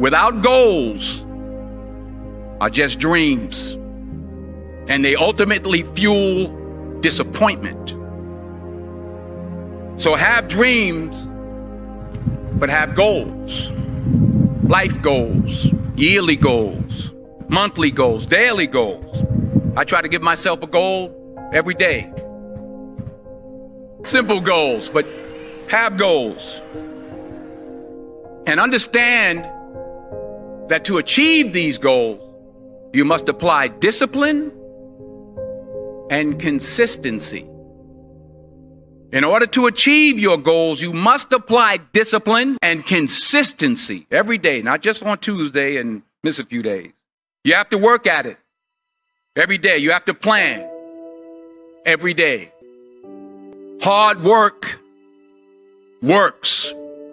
without goals are just dreams, and they ultimately fuel disappointment. So have dreams, but have goals life goals, yearly goals, monthly goals, daily goals. I try to give myself a goal every day. Simple goals, but have goals. And understand that to achieve these goals, you must apply discipline and consistency. In order to achieve your goals, you must apply discipline and consistency every day, not just on Tuesday and miss a few days. You have to work at it every day. You have to plan every day. Hard work works.